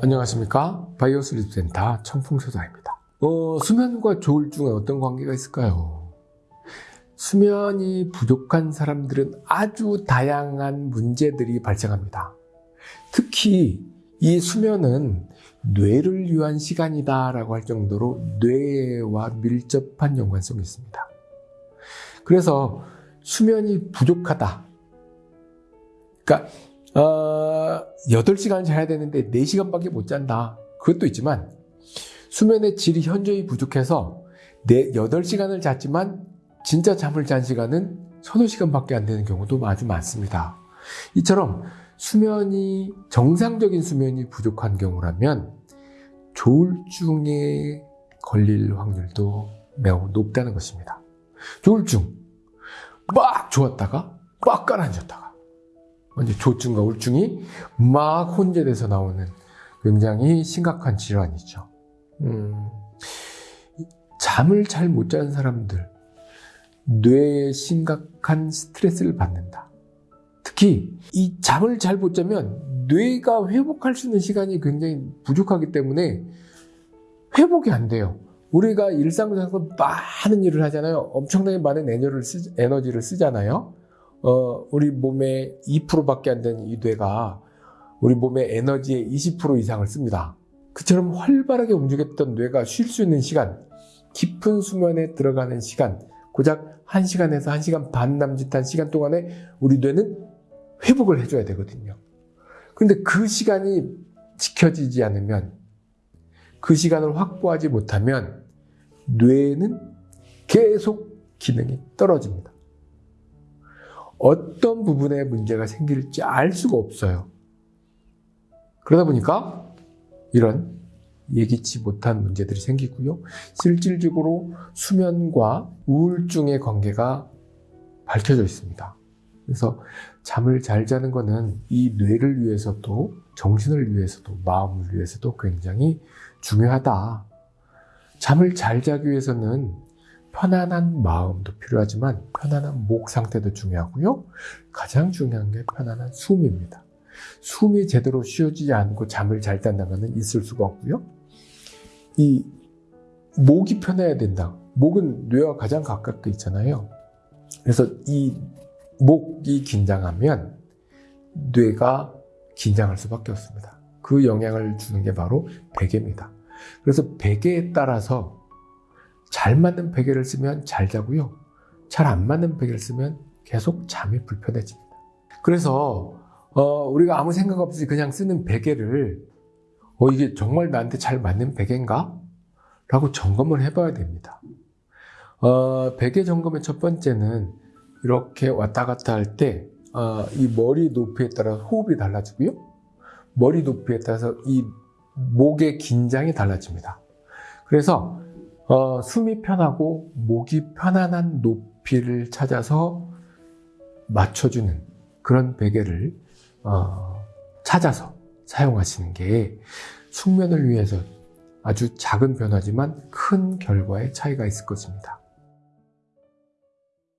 안녕하십니까? 바이오 슬립 센터 청풍소장입니다. 어, 수면과 조울증에 어떤 관계가 있을까요? 수면이 부족한 사람들은 아주 다양한 문제들이 발생합니다. 특히 이 수면은 뇌를 위한 시간이다 라고 할 정도로 뇌와 밀접한 연관성이 있습니다. 그래서 수면이 부족하다. 그러니까 어, 8시간 자야 되는데 4시간밖에 못 잔다. 그것도 있지만 수면의 질이 현저히 부족해서 8시간을 잤지만 진짜 잠을 잔 시간은 서너 시간밖에 안 되는 경우도 아주 많습니다. 이처럼 수면이 정상적인 수면이 부족한 경우라면 조울증에 걸릴 확률도 매우 높다는 것입니다. 조울증 막 좋았다가 막 가라앉았다가 이제 조증과 우울증이 막 혼재돼서 나오는 굉장히 심각한 질환이죠. 음, 잠을 잘 못 자는 사람들, 뇌에 심각한 스트레스를 받는다. 특히 이 잠을 잘 못 자면 뇌가 회복할 수 있는 시간이 굉장히 부족하기 때문에 회복이 안 돼요. 우리가 일상생활에서 많은 일을 하잖아요. 엄청나게 많은 에너지를 쓰잖아요. 어, 우리 몸의 2%밖에 안 되는 이 뇌가 우리 몸의 에너지의 20% 이상을 씁니다. 그처럼 활발하게 움직였던 뇌가 쉴 수 있는 시간, 깊은 수면에 들어가는 시간, 고작 1시간에서 1시간 반 남짓한 시간 동안에 우리 뇌는 회복을 해줘야 되거든요. 근데 그 시간이 지켜지지 않으면, 그 시간을 확보하지 못하면 뇌는 계속 기능이 떨어집니다. 어떤 부분에 문제가 생길지 알 수가 없어요. 그러다 보니까 이런 예기치 못한 문제들이 생기고요. 실질적으로 수면과 우울증의 관계가 밝혀져 있습니다. 그래서 잠을 잘 자는 것은 이 뇌를 위해서도 정신을 위해서도 마음을 위해서도 굉장히 중요하다. 잠을 잘 자기 위해서는 편안한 마음도 필요하지만 편안한 목 상태도 중요하고요. 가장 중요한 게 편안한 숨입니다. 숨이 제대로 쉬어지지 않고 잠을 잘 잔다면 있을 수가 없고요. 이 목이 편해야 된다. 목은 뇌와 가장 가깝게 있잖아요. 그래서 이 목이 긴장하면 뇌가 긴장할 수밖에 없습니다. 그 영향을 주는 게 바로 베개입니다. 그래서 베개에 따라서 잘 맞는 베개를 쓰면 잘 자고요. 잘 안 맞는 베개를 쓰면 계속 잠이 불편해집니다. 그래서 어, 우리가 아무 생각 없이 그냥 쓰는 베개를 어, 이게 정말 나한테 잘 맞는 베개인가? 라고 점검을 해봐야 됩니다. 어, 베개 점검의 첫 번째는 이렇게 왔다 갔다 할 때, 어, 이 머리 높이에 따라 호흡이 달라지고요. 머리 높이에 따라서 이 목의 긴장이 달라집니다. 그래서 어, 숨이 편하고 목이 편안한 높이를 찾아서 맞춰주는 그런 베개를 어, 찾아서 사용하시는 게 숙면을 위해서 아주 작은 변화지만 큰 결과의 차이가 있을 것입니다.